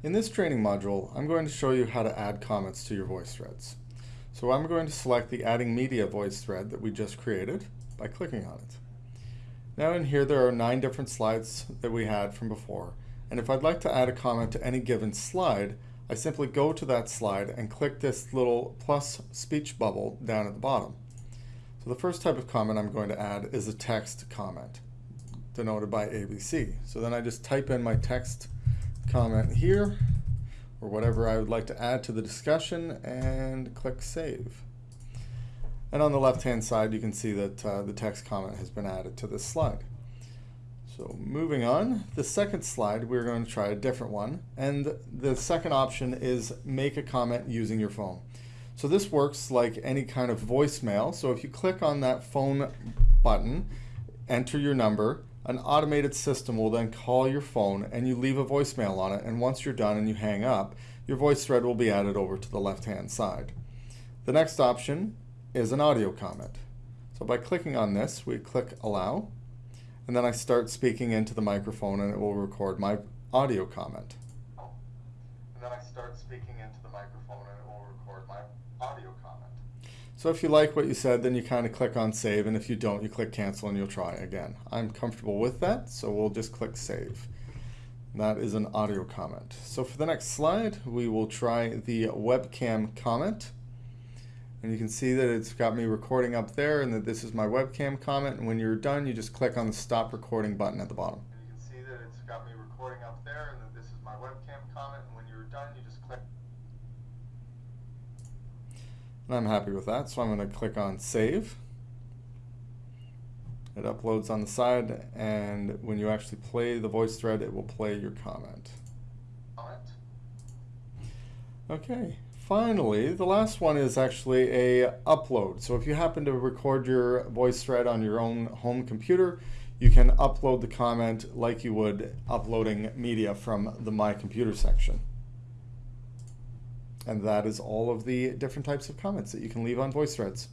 In this training module, I'm going to show you how to add comments to your voice threads. So I'm going to select the Adding Media voice thread that we just created by clicking on it. Now in here there are nine different slides that we had from before, and if I'd like to add a comment to any given slide, I simply go to that slide and click this little plus speech bubble down at the bottom. So the first type of comment I'm going to add is a text comment, denoted by ABC. So then I just type in my text comment here or whatever I would like to add to the discussion and click Save. And on the left-hand side, you can see that uh, the text comment has been added to this slide. So moving on, the second slide, we're going to try a different one. And the second option is make a comment using your phone. So this works like any kind of voicemail. So if you click on that phone button, enter your number, an automated system will then call your phone and you leave a voicemail on it. And once you're done and you hang up, your voice thread will be added over to the left-hand side. The next option is an audio comment. So by clicking on this, we click Allow, and then I start speaking into the microphone and it will record my audio comment. And then I start speaking into the microphone and it will record my audio. So if you like what you said, then you kind of click on save, and if you don't, you click cancel and you'll try again. I'm comfortable with that, so we'll just click save. That is an audio comment. So for the next slide, we will try the webcam comment. And you can see that it's got me recording up there and that this is my webcam comment. And when you're done, you just click on the stop recording button at the bottom. And you can see that it's got me recording up there and that this is my webcam comment. And when you're done, you just click and I'm happy with that, so I'm going to click on Save. It uploads on the side, and when you actually play the voice thread, it will play your comment. Okay, finally, the last one is actually a upload. So if you happen to record your voice thread on your own home computer, you can upload the comment like you would uploading media from the My Computer section. And that is all of the different types of comments that you can leave on voice threads.